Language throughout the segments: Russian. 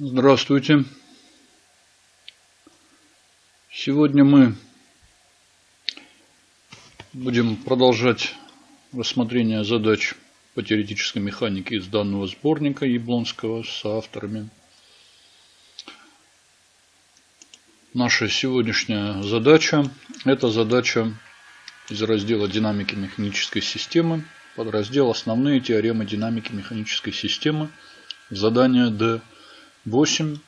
Здравствуйте. Сегодня мы будем продолжать рассмотрение задач по теоретической механике из данного сборника Яблонского с авторами. Наша сегодняшняя задача – это задача из раздела динамики механической системы, подраздел «Основные теоремы динамики механической системы», задание D 8,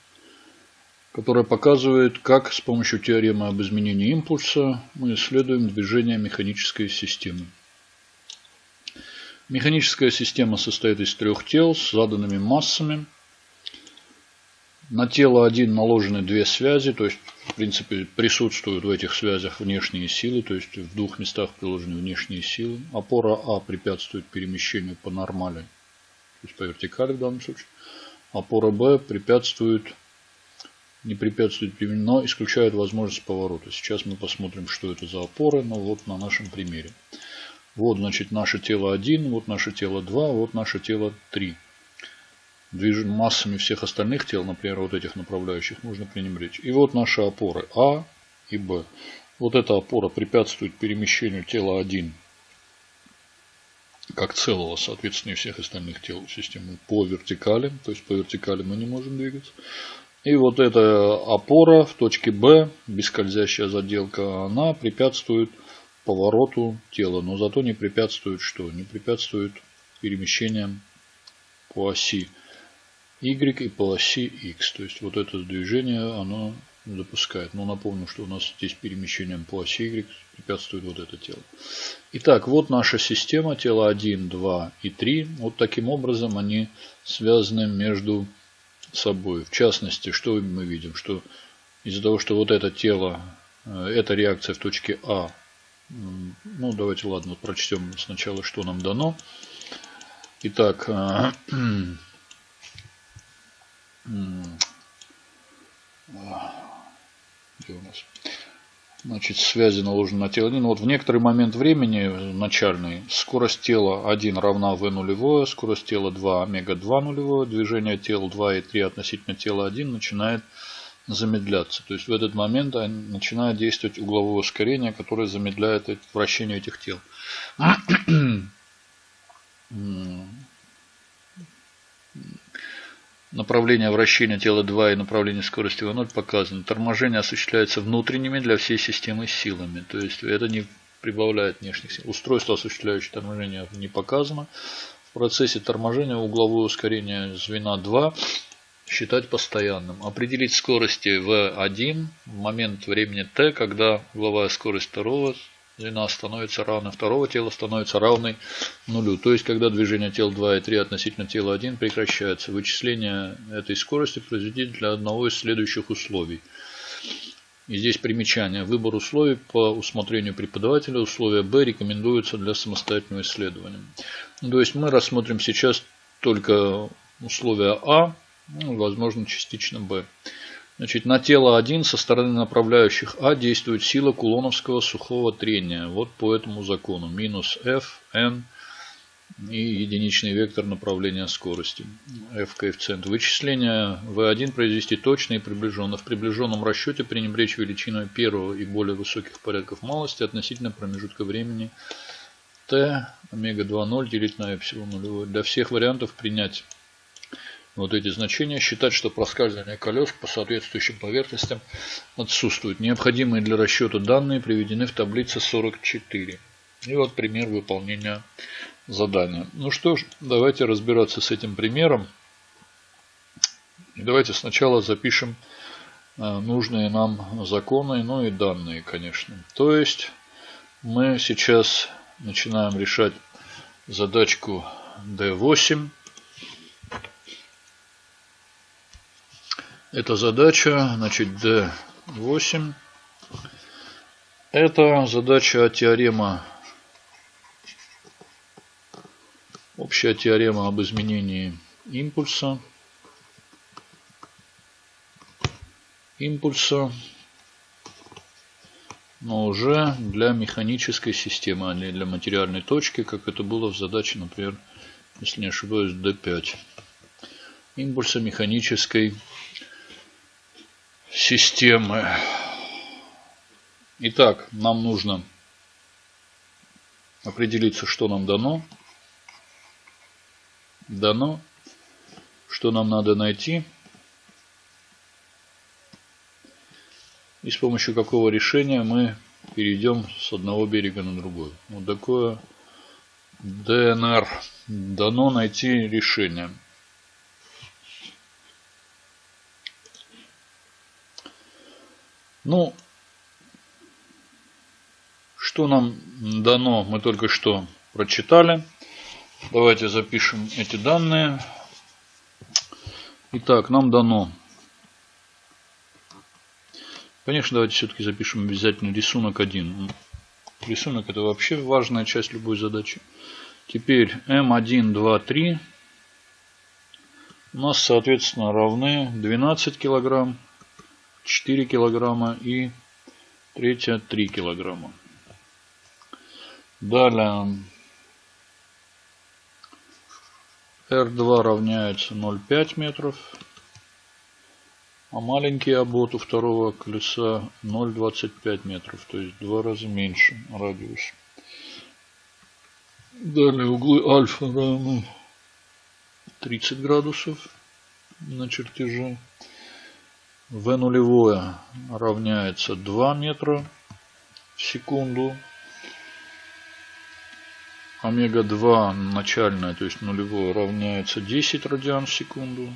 которая показывает, как с помощью теоремы об изменении импульса мы исследуем движение механической системы. Механическая система состоит из трех тел с заданными массами. На тело 1 наложены две связи, то есть в принципе присутствуют в этих связях внешние силы, то есть в двух местах приложены внешние силы. Опора А препятствует перемещению по нормали, то есть по вертикали в данном случае опора Б препятствует, не препятствует, но исключает возможность поворота. Сейчас мы посмотрим, что это за опоры, но вот на нашем примере. Вот, значит, наше тело 1, вот наше тело 2, вот наше тело 3. Движем массами всех остальных тел, например, вот этих направляющих, можно пренебречь. И вот наши опоры А и Б. Вот эта опора препятствует перемещению тела 1 как целого, соответственно, и всех остальных тел системы по вертикали. То есть по вертикали мы не можем двигаться. И вот эта опора в точке B, бескользящая заделка, она препятствует повороту тела. Но зато не препятствует что? Не препятствует перемещениям по оси Y и по оси X. То есть вот это движение, оно допускает. Но напомню, что у нас здесь перемещением по оси Y препятствует вот это тело. Итак, вот наша система, тело 1, 2 и 3. Вот таким образом они связаны между собой. В частности, что мы видим? Что из-за того, что вот это тело, э, эта реакция в точке А, ну давайте, ладно, вот прочтем сначала, что нам дано. Итак, э, где у нас? Значит, связи наложены на тело 1. Вот в некоторый момент времени, начальный, скорость тела 1 равна v нулевое, скорость тела 2 омега 2 нулевое, движение тел 2 и 3 относительно тела 1 начинает замедляться. То есть в этот момент начинает действовать угловое ускорение, которое замедляет вращение этих тел. Направление вращения тела 2 и направление скорости v0 показаны. Торможение осуществляется внутренними для всей системы силами. То есть это не прибавляет внешних сил. Устройство, осуществляющее торможение, не показано. В процессе торможения угловое ускорение звена 2 считать постоянным. Определить скорости v1 в момент времени t, когда угловая скорость второго длина становится равной, второго тела становится равной нулю. То есть, когда движение тел 2 и 3 относительно тела 1 прекращается, вычисление этой скорости произведите для одного из следующих условий. И здесь примечание. Выбор условий по усмотрению преподавателя. Условия Б рекомендуются для самостоятельного исследования. То есть, мы рассмотрим сейчас только условия А, ну, возможно, частично Б. Значит, на тело 1 со стороны направляющих А действует сила кулоновского сухого трения. Вот по этому закону. Минус F, N и единичный вектор направления скорости. F коэффициент вычисления V1 произвести точно и приближенно. В приближенном расчете пренебречь величиной первого и более высоких порядков малости относительно промежутка времени t омега 2,0 делить на эпсилон нулевой. Для всех вариантов принять вот эти значения, считать, что проскальзывание колес по соответствующим поверхностям отсутствует. Необходимые для расчета данные приведены в таблице 44. И вот пример выполнения задания. Ну что ж, давайте разбираться с этим примером. И давайте сначала запишем э, нужные нам законы, ну и данные, конечно. То есть мы сейчас начинаем решать задачку D8. Это задача, значит, D8. Это задача теорема, общая теорема об изменении импульса. Импульса, но уже для механической системы, а не для материальной точки, как это было в задаче, например, если не ошибаюсь, D5. Импульса механической системы системы. Итак, нам нужно определиться, что нам дано. Дано. Что нам надо найти. И с помощью какого решения мы перейдем с одного берега на другой. Вот такое ДНР. Дано найти решение. Ну, что нам дано, мы только что прочитали. Давайте запишем эти данные. Итак, нам дано. Конечно, давайте все-таки запишем обязательно рисунок 1. Рисунок это вообще важная часть любой задачи. Теперь М1, 2, 3 у нас, соответственно, равны 12 килограмм, 4 килограмма и третья 3 килограмма. Далее R2 равняется 0,5 метров, а маленький обод у второго колеса 0,25 метров, то есть в два раза меньше радиус. Далее углы альфа равны 30 градусов на чертеже. В нулевое равняется 2 метра в секунду. Омега-2 начальное, то есть нулевое, равняется 10 радиан в секунду.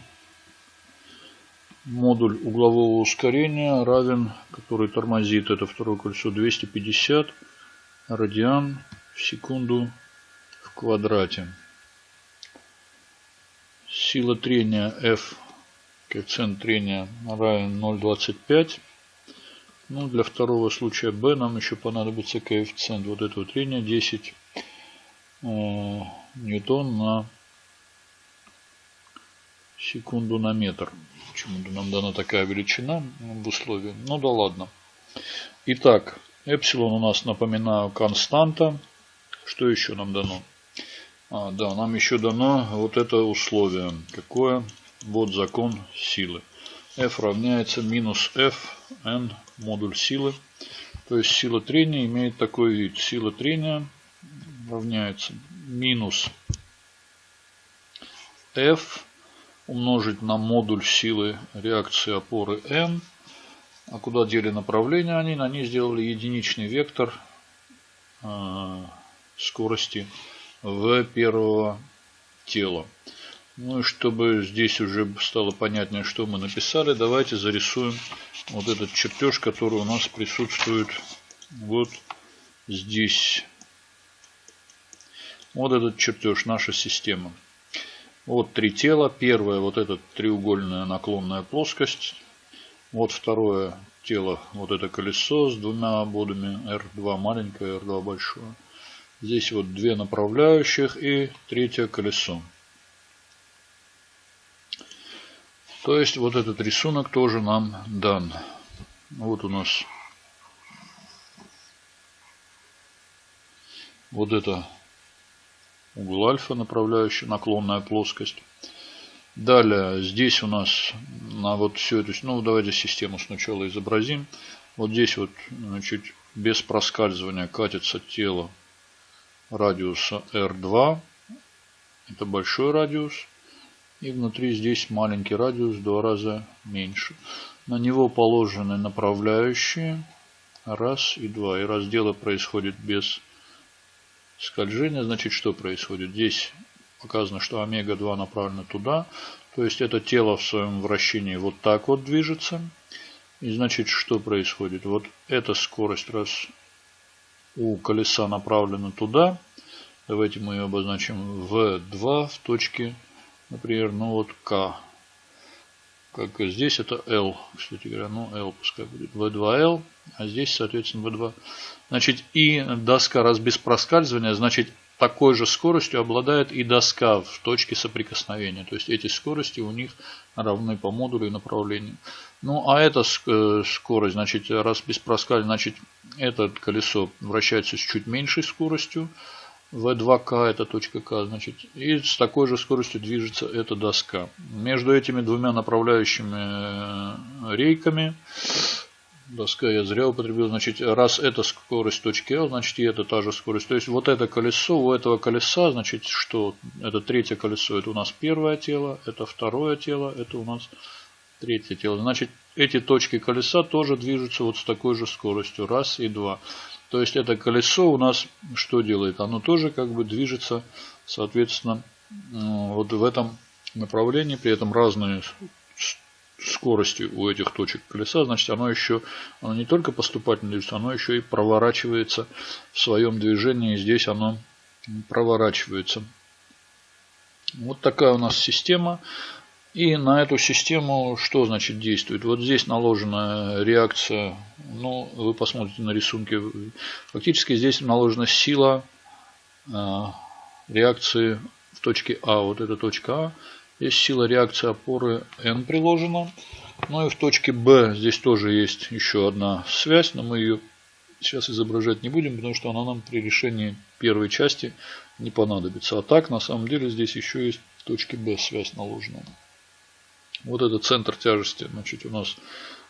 Модуль углового ускорения равен, который тормозит это второе кольцо, 250 радиан в секунду в квадрате. Сила трения F, коэффициент трения равен 0,25. Ну, для второго случая B нам еще понадобится коэффициент вот этого трения 10 Э, ньютон на секунду на метр. Почему-то нам дана такая величина в условии. Ну да ладно. Итак, эпсилон у нас, напоминаю, константа. Что еще нам дано? А, да, нам еще дано вот это условие. Какое? Вот закон силы. F равняется минус F, n модуль силы. То есть сила трения имеет такой вид. Сила трения равняется минус F умножить на модуль силы реакции опоры N. А куда дели направление они? Они сделали единичный вектор э, скорости в первого тела. Ну и чтобы здесь уже стало понятнее, что мы написали, давайте зарисуем вот этот чертеж, который у нас присутствует вот здесь. Вот этот чертеж, наша система. Вот три тела. Первое, вот эта треугольная наклонная плоскость. Вот второе тело, вот это колесо с двумя ободами. R2 маленькое, R2 большое. Здесь вот две направляющих и третье колесо. То есть вот этот рисунок тоже нам дан. Вот у нас вот это угол альфа, направляющая наклонная плоскость. Далее, здесь у нас на вот все это, ну давайте систему сначала изобразим. Вот здесь вот, значит, без проскальзывания катится тело радиуса R2. Это большой радиус. И внутри здесь маленький радиус, в два раза меньше. На него положены направляющие. Раз и два. И разделы происходит без скольжения, значит что происходит? Здесь показано, что омега-2 направлено туда. То есть это тело в своем вращении вот так вот движется. И значит что происходит? Вот эта скорость раз у колеса направлена туда. Давайте мы ее обозначим V2 в точке, например, ну вот К. Как здесь это L, кстати говоря, ну L пускай будет V2L, а здесь, соответственно, V2. Значит, и доска, раз без проскальзывания, значит, такой же скоростью обладает и доска в точке соприкосновения. То есть эти скорости у них равны по модулю и направлению. Ну а эта э, скорость, значит, раз без проскальзывания, значит, это колесо вращается с чуть меньшей скоростью. V2K это точка К, значит, и с такой же скоростью движется эта доска. Между этими двумя направляющими рейками доска я зря употребил. Значит, раз это скорость точки L, значит и это та же скорость. То есть вот это колесо, у этого колеса, значит, что? Это третье колесо, это у нас первое тело, это второе тело, это у нас третье тело. Значит, эти точки колеса тоже движутся вот с такой же скоростью. Раз и два. То есть это колесо у нас что делает? Оно тоже как бы движется, соответственно, вот в этом направлении, при этом разные скорости у этих точек колеса, значит оно еще оно не только поступательно движется, оно еще и проворачивается в своем движении. Здесь оно проворачивается. Вот такая у нас система. И на эту систему что значит действует? Вот здесь наложена реакция, ну вы посмотрите на рисунке, фактически здесь наложена сила э, реакции в точке А. Вот эта точка А Здесь сила реакции опоры N приложена. Ну и в точке B здесь тоже есть еще одна связь, но мы ее сейчас изображать не будем, потому что она нам при решении первой части не понадобится. А так, на самом деле, здесь еще есть в точке B связь наложена. Вот это центр тяжести, значит, у нас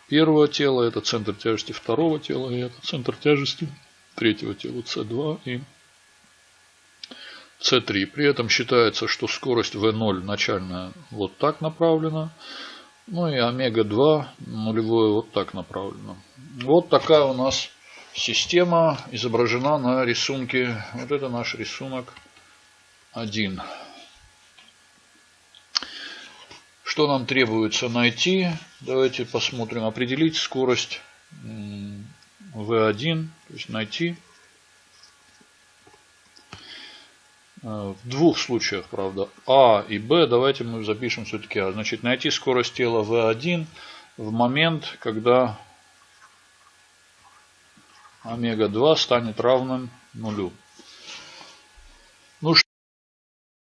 первого тела, это центр тяжести второго тела, и это центр тяжести третьего тела, C2 и c3. При этом считается, что скорость v0 начальная вот так направлена. Ну и омега-2 нулевое вот так направлено. Вот такая у нас система изображена на рисунке. Вот это наш рисунок 1. Что нам требуется найти? Давайте посмотрим. Определить скорость v1. То есть найти Э, в двух случаях, правда, А и Б, давайте мы запишем все-таки А. Значит, найти скорость тела В1 в момент, когда омега-2 станет равным нулю.